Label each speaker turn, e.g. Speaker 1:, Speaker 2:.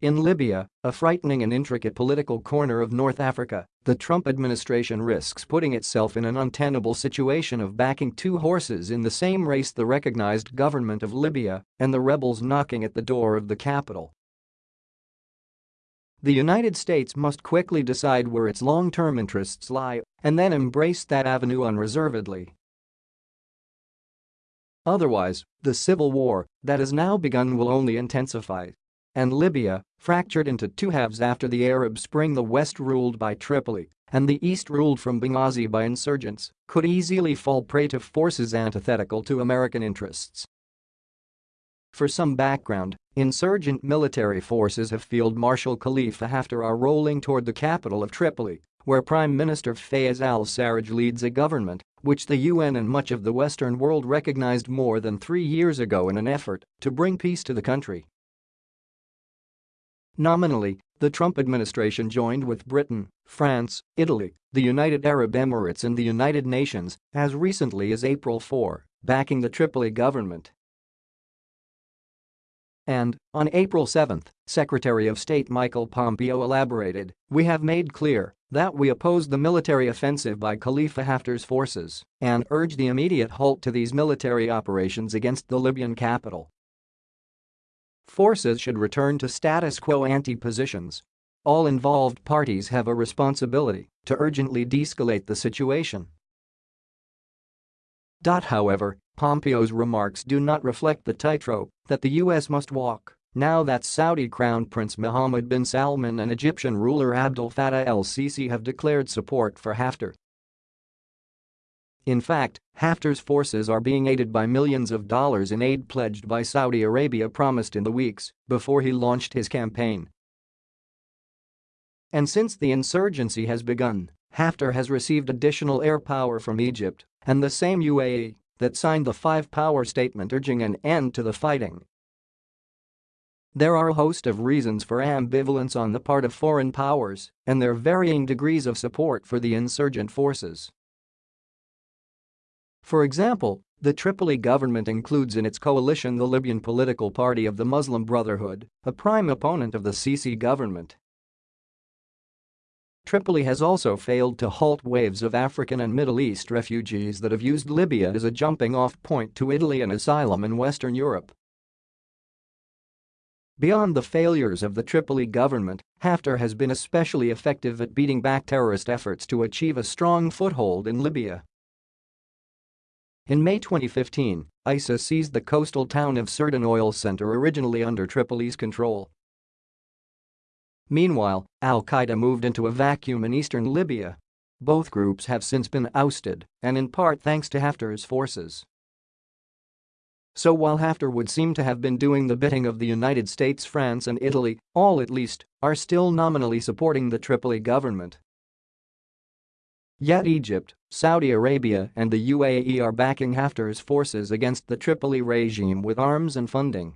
Speaker 1: In Libya, a frightening and intricate political corner of North Africa, the Trump administration risks putting itself in an untenable situation of backing two horses in the same race the recognized government of Libya and the rebels knocking at the door of the capital. The United States must quickly decide where its long-term interests lie and then embrace that avenue unreservedly. Otherwise, the civil war that has now begun will only intensify and Libya, fractured into two halves after the Arab Spring the West ruled by Tripoli and the East ruled from Benghazi by insurgents, could easily fall prey to forces antithetical to American interests. For some background, insurgent military forces of Field Marshal Khalifa Haftar are rolling toward the capital of Tripoli, where Prime Minister Fayez al-Sarraj leads a government which the UN and much of the Western world recognized more than three years ago in an effort to bring peace to the country. Nominally, the Trump administration joined with Britain, France, Italy, the United Arab Emirates and the United Nations as recently as April 4, backing the Tripoli government. And, on April 7, Secretary of State Michael Pompeo elaborated, we have made clear that we oppose the military offensive by Khalifa Haftar's forces and urge the immediate halt to these military operations against the Libyan capital. Forces should return to status quo ante positions. All involved parties have a responsibility to urgently de-escalate the situation. However, Pompeo's remarks do not reflect the tightrope that the U.S. must walk now that Saudi Crown Prince Mohammed bin Salman and Egyptian ruler Abdel Fattah el-Sisi have declared support for Haftar. In fact, Haftar's forces are being aided by millions of dollars in aid pledged by Saudi Arabia promised in the weeks before he launched his campaign. And since the insurgency has begun, Haftar has received additional air power from Egypt and the same UAE that signed the five-power statement urging an end to the fighting. There are a host of reasons for ambivalence on the part of foreign powers and their varying degrees of support for the insurgent forces. For example, the Tripoli government includes in its coalition the Libyan political party of the Muslim Brotherhood, a prime opponent of the Sisi government. Tripoli has also failed to halt waves of African and Middle East refugees that have used Libya as a jumping-off point to Italy and asylum in Western Europe. Beyond the failures of the Tripoli government, Haftar has been especially effective at beating back terrorist efforts to achieve a strong foothold in Libya. In May 2015, ISIS seized the coastal town of Sirte oil center originally under Tripoli's control. Meanwhile, al-Qaeda moved into a vacuum in eastern Libya. Both groups have since been ousted, and in part thanks to Haftar's forces. So while Haftar would seem to have been doing the bidding of the United States, France and Italy, all at least, are still nominally supporting the Tripoli government. Yet Egypt, Saudi Arabia and the UAE are backing Haftar's forces against the Tripoli regime with arms and funding.